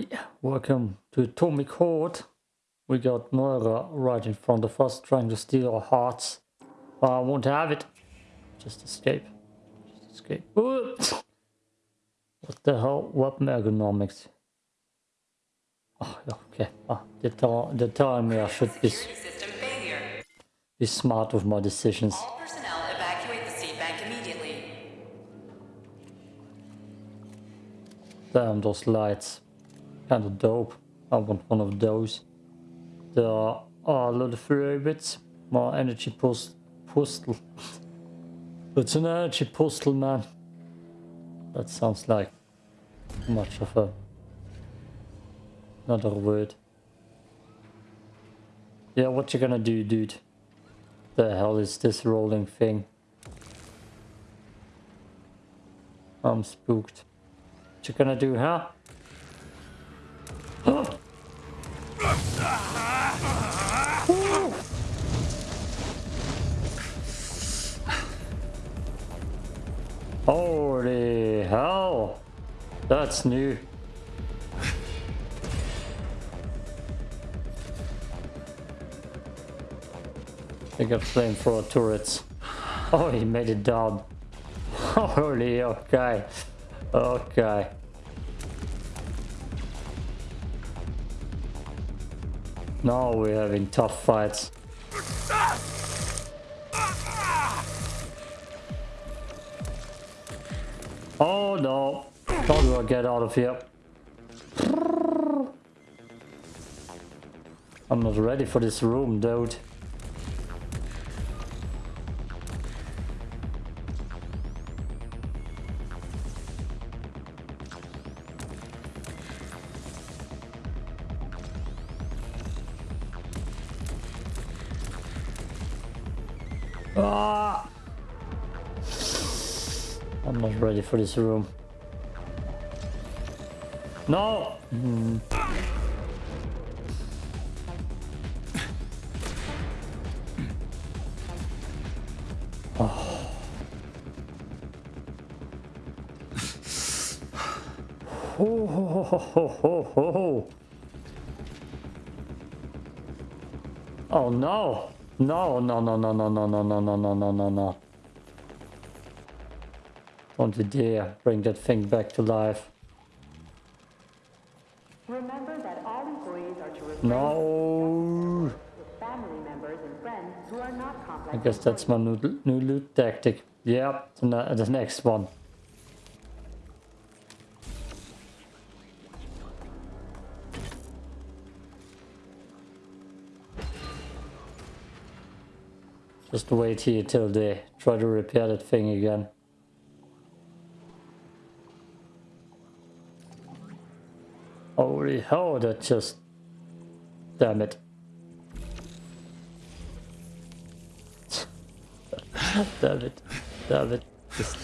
Oi, welcome to Atomic Heart. We got Moira right in front of us trying to steal our hearts. I won't have it. Just escape. Just escape. What the hell? Weapon ergonomics. Oh, okay. Ah, they're, tell they're telling me I should be, be smart with my decisions. All personnel evacuate the seed bank immediately. Damn, those lights. Kind of dope. I want one of those. There are oh, a lot of robots. More energy post postal. it's an energy postal, man. That sounds like much of a another word. Yeah, what you gonna do, dude? The hell is this rolling thing? I'm spooked. What you gonna do, huh? Holy hell! That's new. They got flame flamethrower turrets. Oh, he made it down. Holy, okay. Okay. Now we're having tough fights. Oh no. How do I get out of here? I'm not ready for this room, dude. Ready for this room. No! Hmm. Oh. Ho, ho, ho, ho, ho. Oh no! No, no, no, no, no, no, no, no, no, no, no, no, Don't you dare bring that thing back to life. Remember that all employees are to No. family members and friends who are not complex. I guess that's my new, new loot tactic. Yeah, the, the next one. Just wait here till they try to repair that thing again. Holy hell, that just... Damn it. Damn it. Damn it. Just...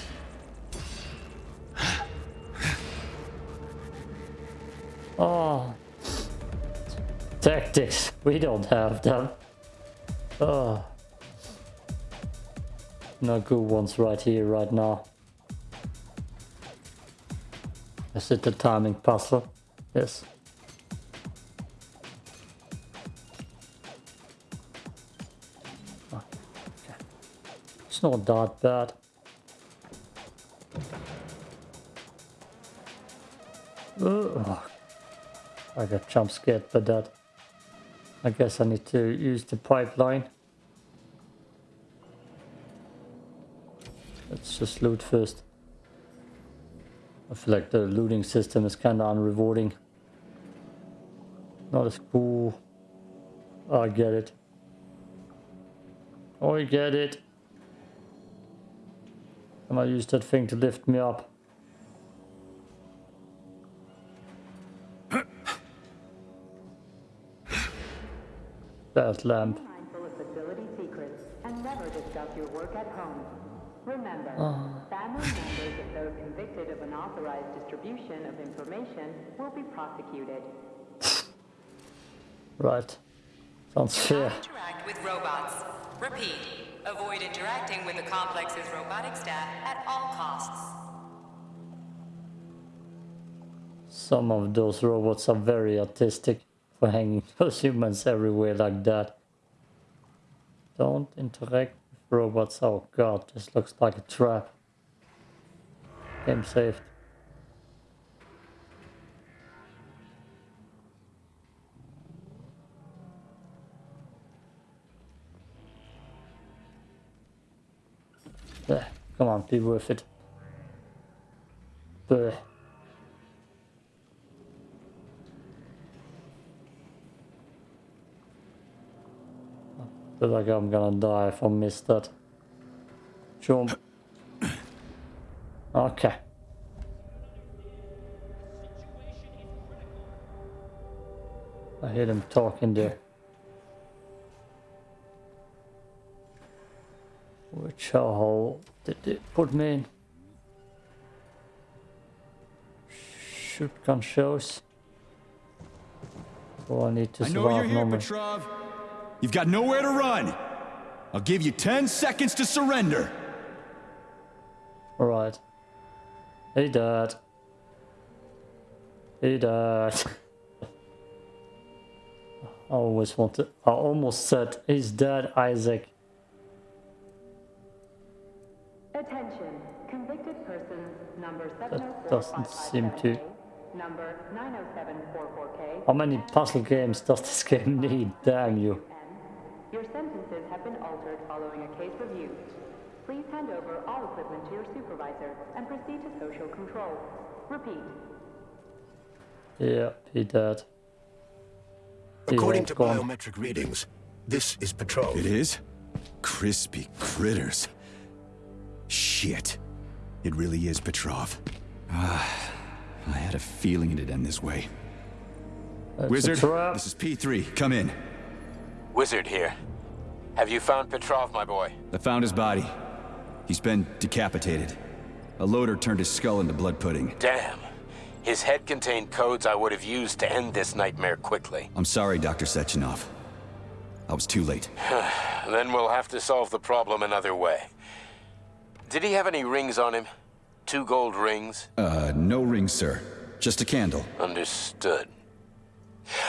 Oh. Tactics. We don't have them. Oh. No good ones right here, right now. Is it the timing puzzle? Yes. Oh. It's not that bad. Ugh. I got jump scared by that. I guess I need to use the pipeline. Let's just loot first. I feel like the looting system is kind of unrewarding. Not as cool. I get it. I get it. And I use that thing to lift me up. There's lamp. Remember, ah. family members, convicted of unauthorized distribution of information, will be prosecuted. Right. Sounds fair. interact with robots. Repeat, avoid interacting with the complex's robotic staff at all costs. Some of those robots are very artistic for hanging those humans everywhere like that. Don't interact with robots. Oh god, this looks like a trap. Game saved. There, come on, be worth it. Bleh. I feel like I'm gonna die if I miss that. Jump. Okay. I hear them talking there. Hole did it put me in? Shotgun shows. Oh, I need to I know survive you're here, normally. Petrov. You've got nowhere to run. I'll give you 10 seconds to surrender. Alright. Hey dad. Hey dad. I always wanted I almost said he's dead Isaac. Attention, convicted persons number oh doesn't seem to- number 90744K, How many puzzle games does this game need? Damn you. Your sentences have been altered following a case review. Please hand over all equipment to your supervisor and proceed to social control. Repeat. Yeah, he dead. He According has to gone. biometric readings, this is Petrov. It is? Crispy critters. Shit. It really is Petrov. Ah, I had a feeling it'd end this way. That's Wizard, this is P3. Come in. Wizard here. Have you found Petrov, my boy? I found his body. He's been decapitated. A loader turned his skull into blood pudding. Damn. His head contained codes I would have used to end this nightmare quickly. I'm sorry, Dr. Sechenov. I was too late. Then we'll have to solve the problem another way. Did he have any rings on him? Two gold rings? Uh, no rings, sir. Just a candle. Understood.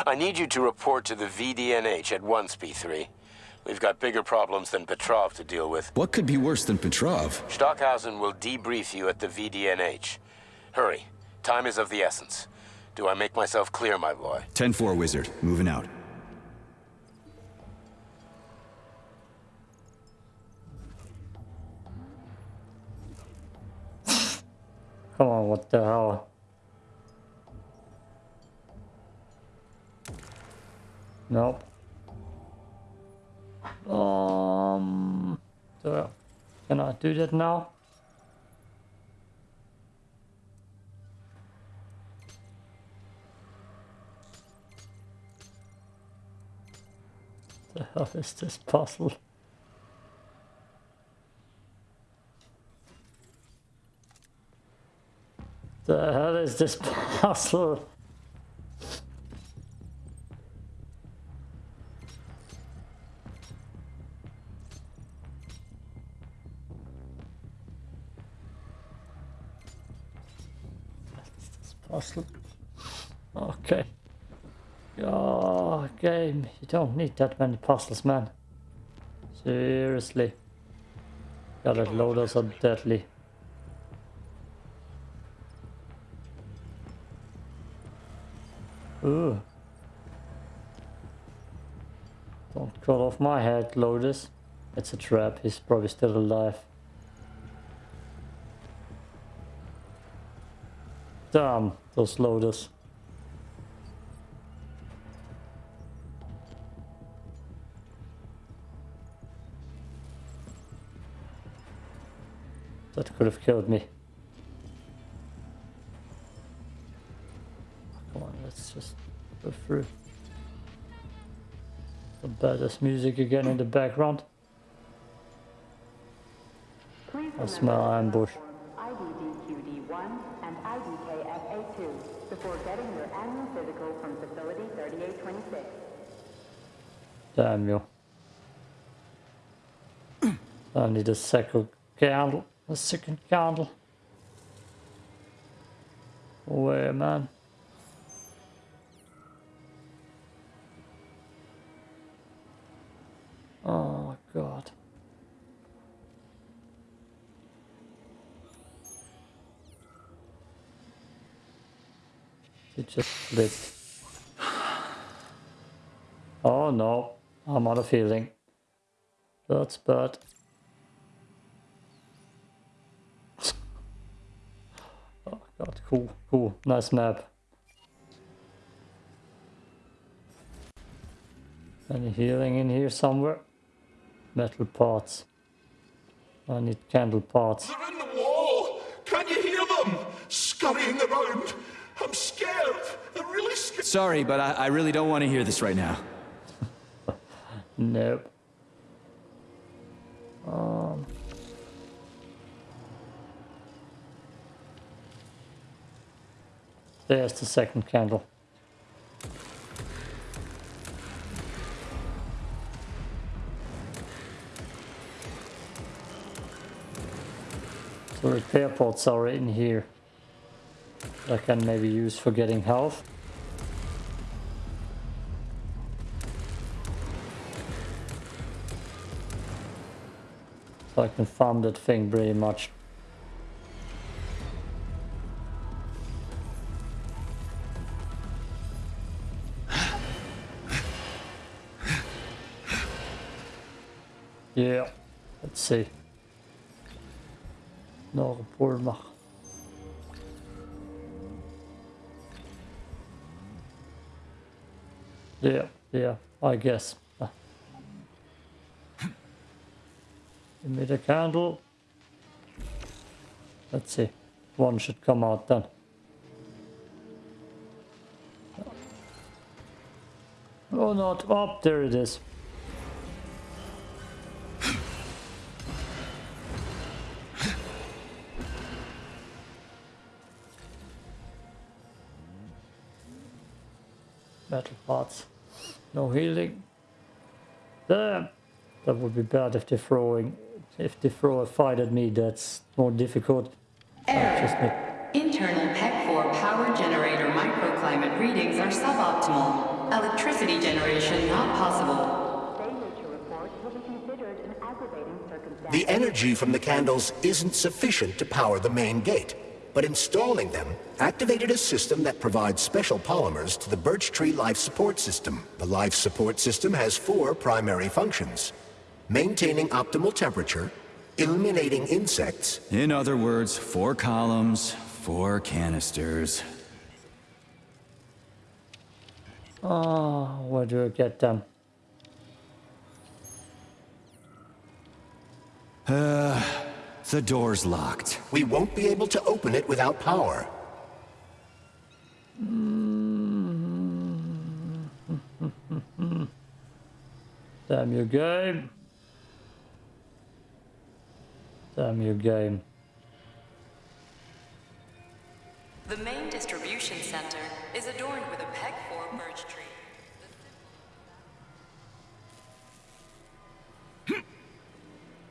I need you to report to the VDNH at once, P3. We've got bigger problems than Petrov to deal with. What could be worse than Petrov? Stockhausen will debrief you at the VDNH. Hurry. Time is of the essence. Do I make myself clear, my boy? 10-4, Wizard. Moving out. Come on, what the hell? Nope. Um, so can I do that now? The hell is this puzzle? The hell is this puzzle? Okay. Oh, game. You don't need that many puzzles, man. Seriously. God, that loaders are deadly. Don't cut off my head, Lotus. It's a trap. He's probably still alive. Damn, those Lotus. That could have killed me. The badass music again in the background. I smell ambush. IDDQD1 and IDKFA2 before getting your annual physical from Facility 3826. Damn you. I need a second candle. A second candle. Where, man? god. It just flipped. Oh no, I'm out of healing. That's bad. oh god, cool, cool, nice map. Any healing in here somewhere? Metal parts. I need candle parts. They're in the wall! Can you hear them? Scurrying around! Sorry, but I, I really don't want to hear this right now. Nope. Um. There's the second candle. So repair pots are in here. I can maybe use for getting health. I can farm that thing pretty much. Yeah, let's see. Nog een mag. Yeah, yeah, I guess. Ah. Give me the candle. Let's see. One should come out then. Oh, not up. there it is. Metal parts. No healing. Damn. That would be bad if they're throwing. If they throw a fight at me, that's more difficult. I just need Internal PEC-4 power generator microclimate readings are suboptimal. Electricity generation not possible. Failure to report will be considered an aggravating circumstance. The energy from the candles isn't sufficient to power the main gate, but installing them activated a system that provides special polymers to the Birch Tree Life Support System. The Life Support System has four primary functions. Maintaining optimal temperature, eliminating insects, In other words, four columns, four canisters. Oh, where do I get them? Uh, the door's locked. we won't be able to open it without power. Damn your game. Damn your game. The main distribution center is adorned with a peg four birch tree.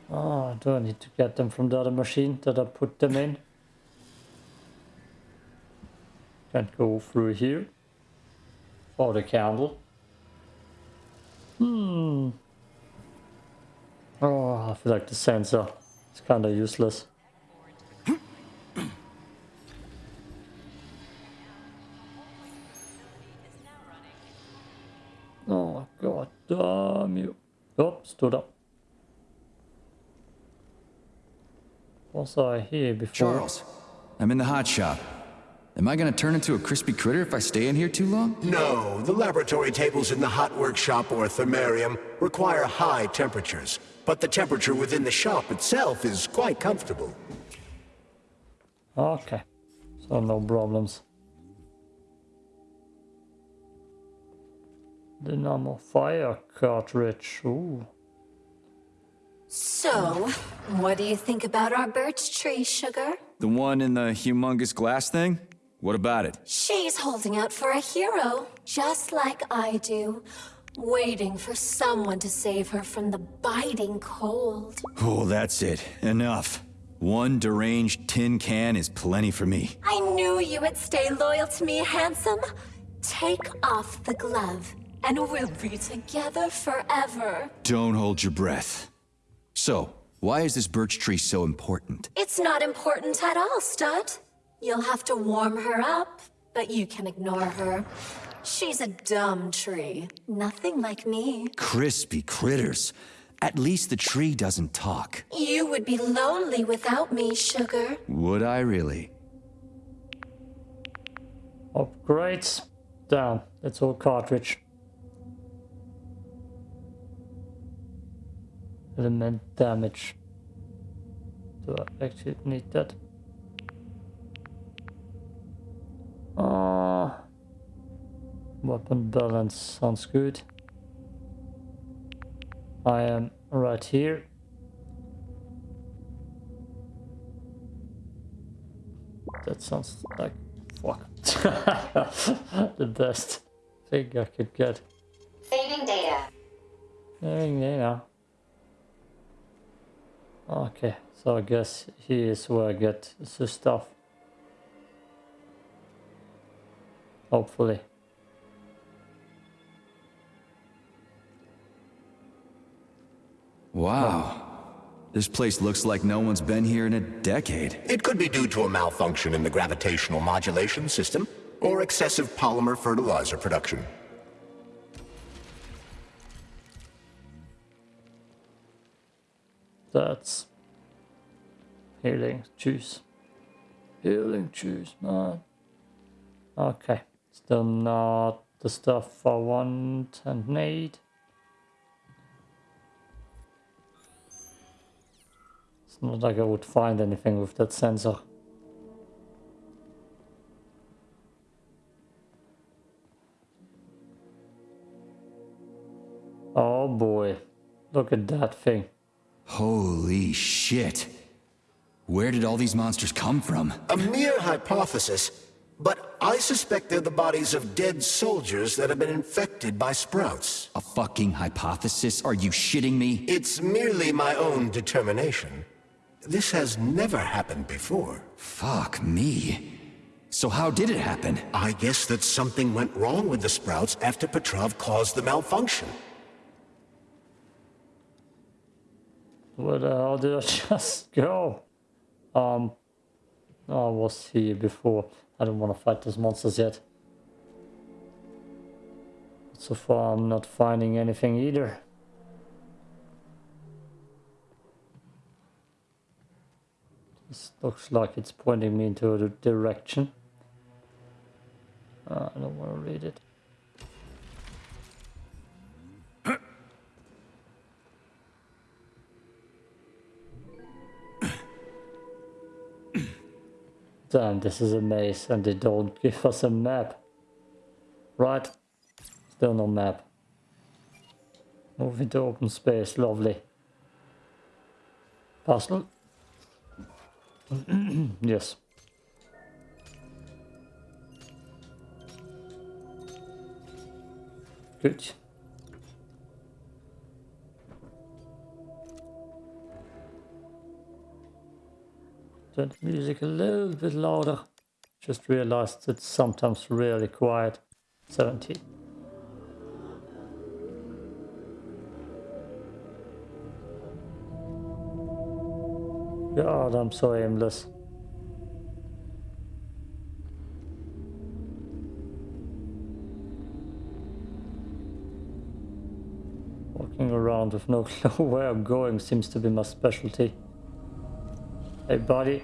Oh, do I need to get them from the other machine that I put them in? Can't go through here. For the candle. Hmm. Oh, I feel like the sensor is kind of useless. Oh, god damn you. Oh, stood up. Was I here before? Charles, I'm in the hot shop. Am I gonna turn into a crispy critter if I stay in here too long? No, the laboratory tables in the hot workshop or thermarium require high temperatures, but the temperature within the shop itself is quite comfortable. Okay, so no problems. Dynamo fire cartridge. Ooh. So, what do you think about our birch tree, Sugar? The one in the humongous glass thing? What about it? She's holding out for a hero, just like I do, waiting for someone to save her from the biting cold. Oh, that's it. Enough. One deranged tin can is plenty for me. I knew you would stay loyal to me, handsome. Take off the glove, and we'll be together forever. Don't hold your breath. So, why is this birch tree so important? It's not important at all, Stud. You'll have to warm her up, but you can ignore her. She's a dumb tree. Nothing like me. Crispy critters. At least the tree doesn't talk. You would be lonely without me, Sugar. Would I really? Upgrades. Damn, that's all cartridge. Element damage. Do I actually need that? Weapon balance sounds good. I am right here. That sounds like fuck. the best thing I could get. Saving data. Saving data. Okay, so I guess here is where I get the stuff. Hopefully. Wow. This place looks like no one's been here in a decade. It could be due to a malfunction in the gravitational modulation system, or excessive polymer fertilizer production. That's healing juice. Healing juice, man. Okay, still not the stuff I want and need. It's not like I would find anything with that sensor. Oh boy, look at that thing. Holy shit. Where did all these monsters come from? A mere hypothesis, but I suspect they're the bodies of dead soldiers that have been infected by sprouts. A fucking hypothesis? Are you shitting me? It's merely my own determination. This has never happened before. Fuck me. So how did it happen? I guess that something went wrong with the sprouts after Petrov caused the malfunction. Where the hell did I just go? Um, I was here before. I don't want to fight those monsters yet. So far I'm not finding anything either. This looks like it's pointing me into a direction. Uh, I don't want to read it. Damn, this is a maze and they don't give us a map. Right? Still no map. Move into open space, lovely. Puzzle? yes. Good. The music a little bit louder. Just realized it's sometimes really quiet. 17. God, I'm so aimless. Walking around with no clue where I'm going seems to be my specialty. Hey buddy,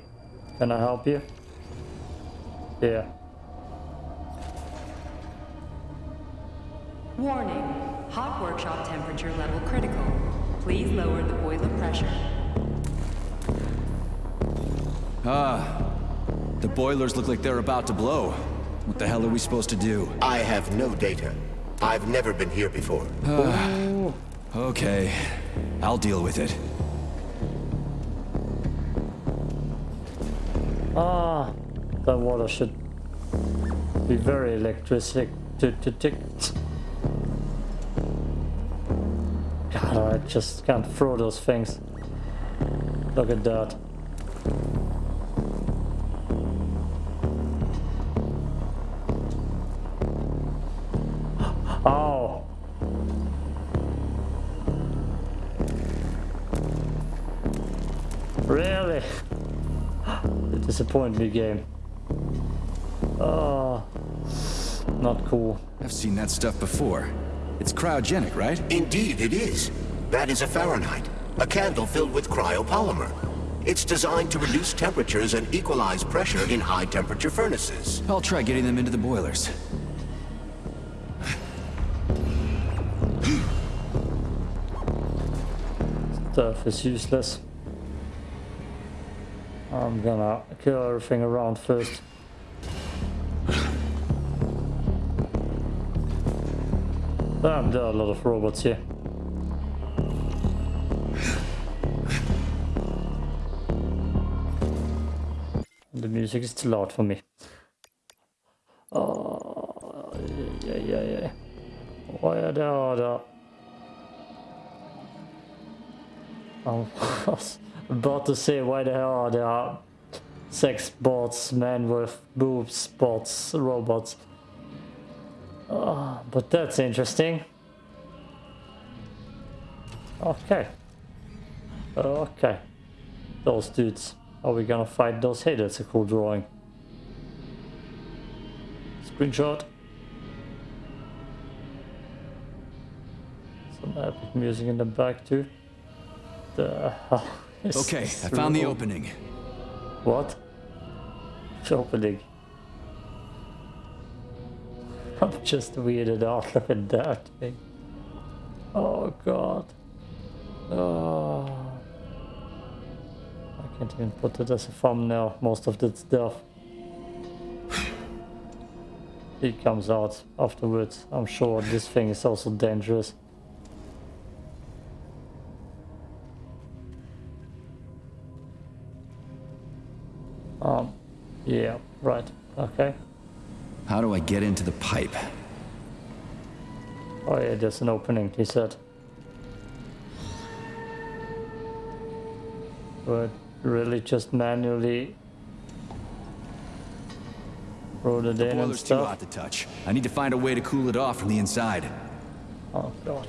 can I help you? Yeah. Warning. Hot workshop temperature level critical. Please lower the boiler pressure. Ah, the boilers look like they're about to blow. What the hell are we supposed to do? I have no data. I've never been here before. Okay, I'll deal with it. Ah, that water should be very electric to, to tick. God, I just can't throw those things. Look at that. Disappoint me, game. Ah, not cool. I've seen that stuff before. It's cryogenic, right? Indeed, it is. That is a Fahrenheit, a candle filled with cryopolymer. It's designed to reduce temperatures and equalize pressure in high-temperature furnaces. I'll try getting them into the boilers. Stuff is useless. I'm gonna kill everything around first. Damn, there are a lot of robots here. The music is too loud for me. Oh, yeah, yeah, yeah. Why are there other... Oh, Was about to say, why the hell are there sex bots, men with boobs, bots, robots? Oh, but that's interesting. Okay. Okay. Those dudes. Are we gonna fight those? Hey, that's a cool drawing. Screenshot. Some epic music in the back too. The Okay, I found the opening. What? Which opening? I'm just weirded out. Look at that thing. Oh god. Oh. I can't even put it as a thumbnail, most of that stuff. It comes out afterwards. I'm sure this thing is also dangerous. Um, yeah, right, okay. How do I get into the pipe? Oh yeah, there's an opening, he said. But really just manually wrote it in and Boiler's too hot to touch. I need to find a way to cool it off from the inside. Oh god.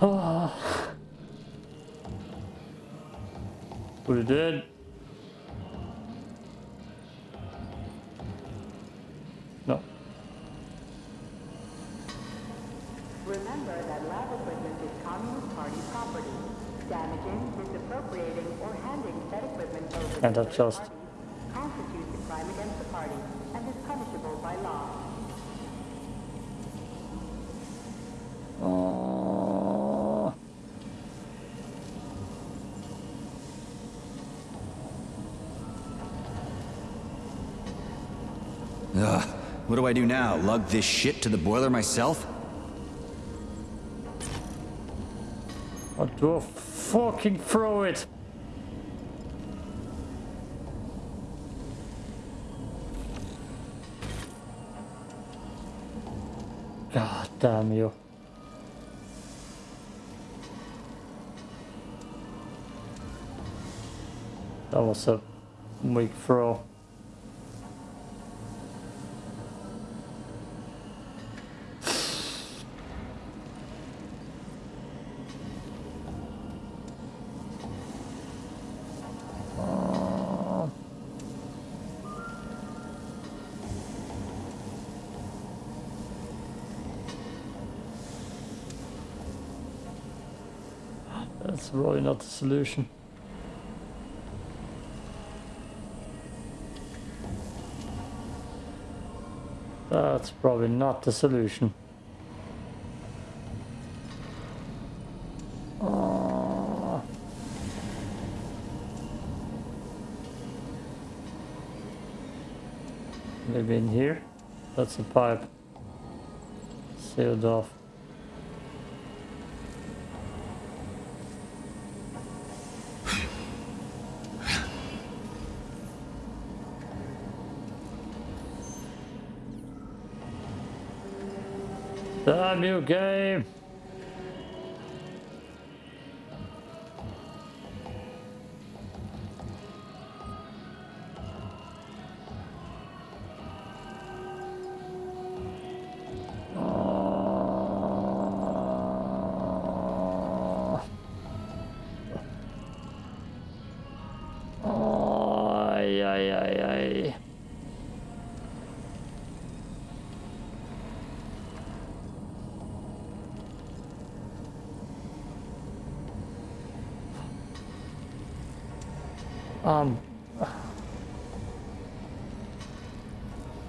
Ah. We did. No. Remember that lab equipment is Communist Party property. Damaging, misappropriating, or handing said equipment over to And third adjust. parties constitutes a crime against the party and is punishable by law. Oh. Ugh. What do I do now? Lug this shit to the boiler myself? What do I fucking throw it? God damn you. That was a weak throw. Not the solution. That's probably not the solution. Ah. Maybe in here? That's a pipe. Sealed off. You, game!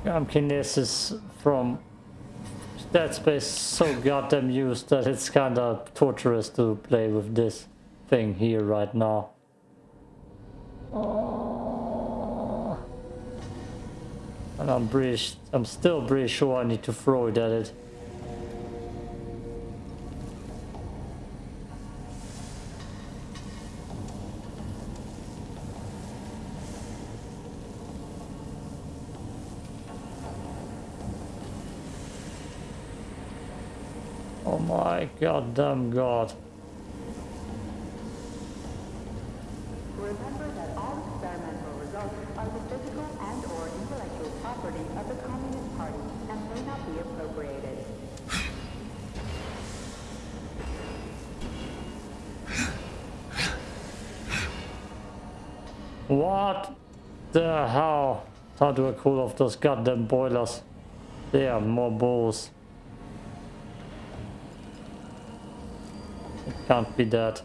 Um, kinesis from Dead Space so goddamn used that it's kinda torturous to play with this thing here right now. And I'm pretty, I'm still pretty sure I need to throw it at it. Oh my goddamn god. Remember that all experimental results are the physical and or intellectual property of the Communist Party and may not be appropriated. What the hell? How do I cool off those goddamn boilers? They are more balls. Can't be that.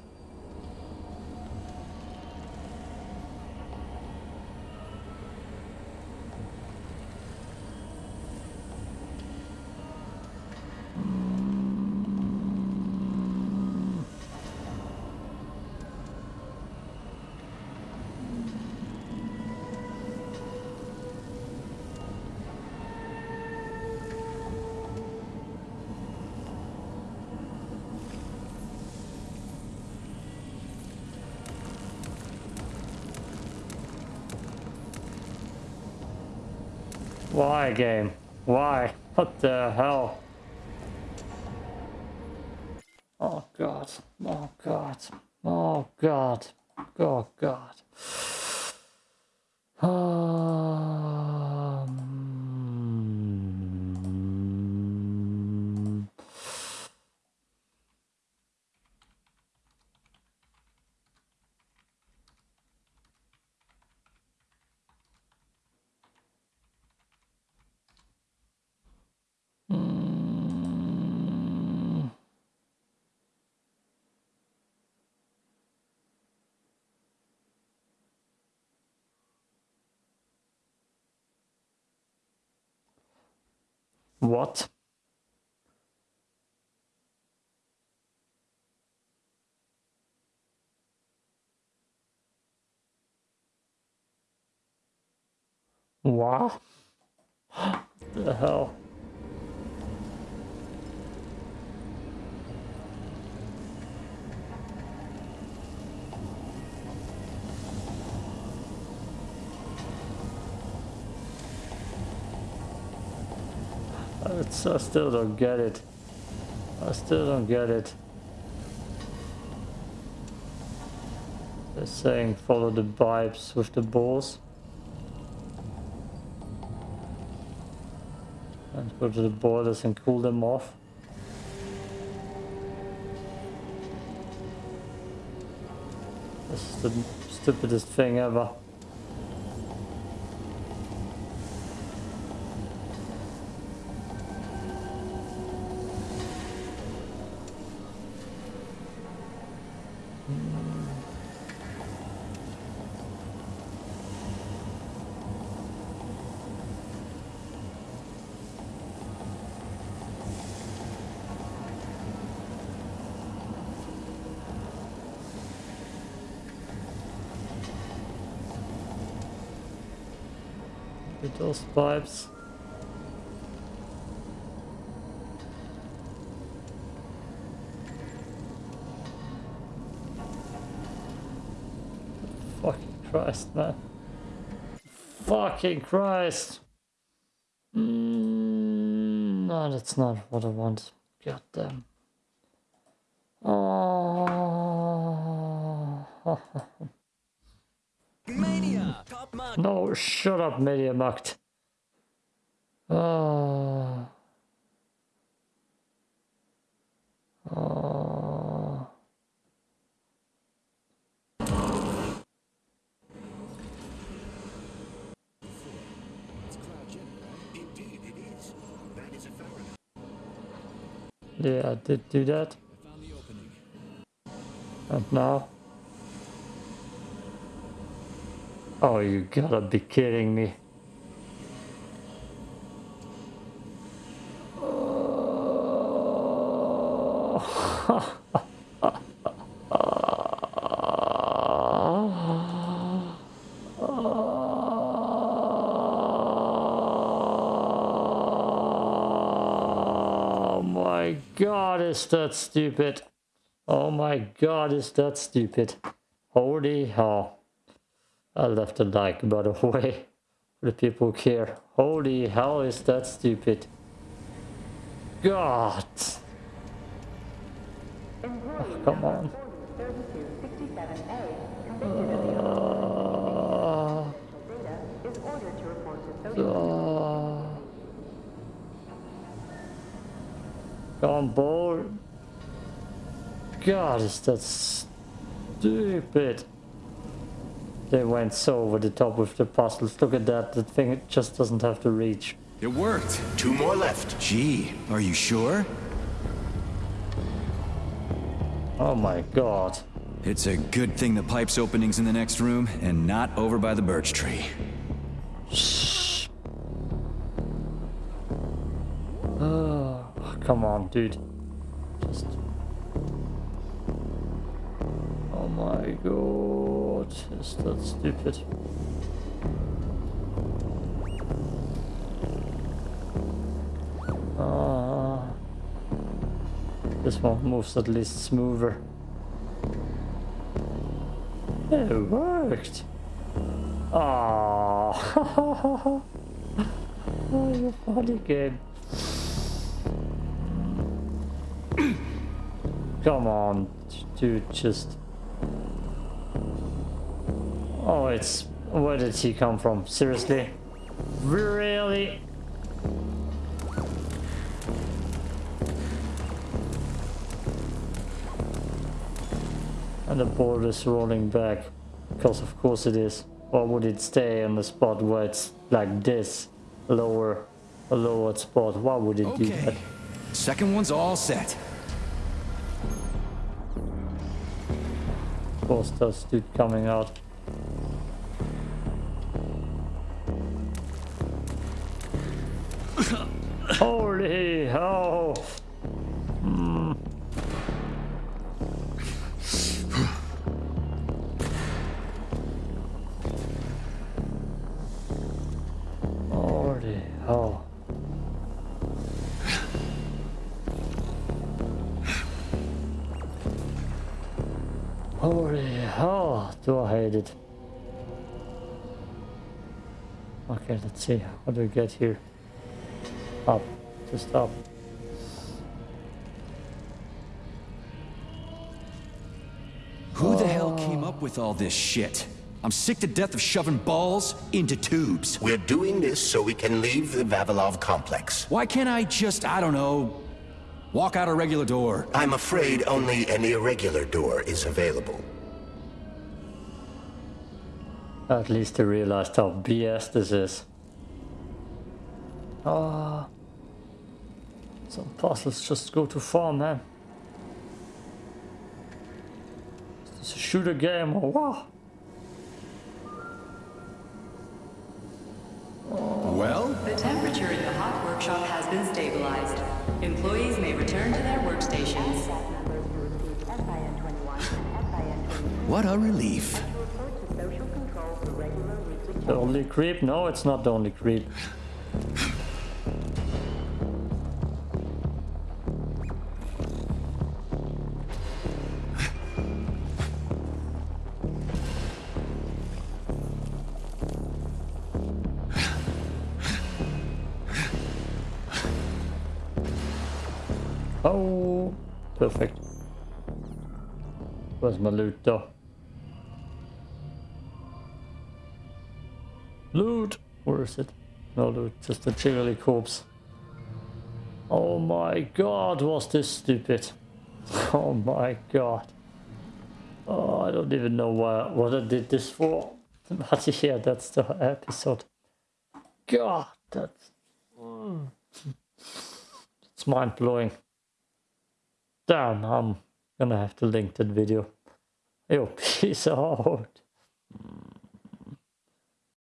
Why game? Why? What the hell? Oh god. Oh god. Oh god. Oh god. Um, mm, what? What? the hell? It's, I still don't get it. I still don't get it. They're saying follow the vibes with the balls. And go to the borders and cool them off. This is the stupidest thing ever. Those pipes. Fucking Christ, man. Fucking Christ. Mm, no, that's not what I want. God damn. Oh. No, shut up, Mediamarkt. Oh. Oh. Yeah, I did do that. And now? Oh, you gotta be kidding me. Oh my god, is that stupid? Oh my god, is that stupid? Holy hell. I left a like, by the way, for the people care. Holy hell, is that stupid? God. Employee Come on. 3267A, convicted Uh, uh, on board. God, is that stupid? They went so over the top with the puzzles. Look at that. The thing just doesn't have to reach. It worked. Two more left. Gee, are you sure? Oh my god. It's a good thing the pipe's opening's in the next room and not over by the birch tree. Shh. Oh, come on, dude. Just. Oh my god. Is that stupid? Ah. This one moves at least smoother. It worked. Ah. oh, you funny game. Come on, dude, just. Oh, it's. Where did he come from? Seriously? Really? And the board is rolling back. Because of course it is. Why would it stay on the spot where it's like this? Lower, a lowered spot. Why would it do that? Okay. Second one's all set. Of course, that's dude coming out. Holy hell! Hmm. Holy hell. Holy hell, do I hate it. Okay, let's see. What do we get here? Up. Just up. Who the hell came up with all this shit? I'm sick to death of shoving balls into tubes. We're doing this so we can leave the Vavilov complex. Why can't I just, I don't know, walk out a regular door? I'm afraid only an irregular door is available. At least I realized how BS this is. Ah. Some puzzles just go too far, man. Is this a shooter game oh, or what? Well, The temperature in the hot workshop has been stabilized. Employees may return to their workstations. Staff members who received SIN-21 and SIN-22 what a relief. report to social control for regular weekly The only creep? No, it's not the only creep. Perfect. Where's my loot though? Loot! Where is it? No loot, just a jiggly corpse. Oh my god, was this stupid. Oh my god. Oh, I don't even know why, what I did this for. But yeah, that's the episode. God, that's... mm. It's mind-blowing. Damn, I'm gonna have to link that video. Yo, peace out. Mm.